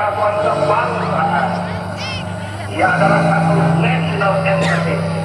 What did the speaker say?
Kesatuan Sebangsa. Ia adalah satu national entity.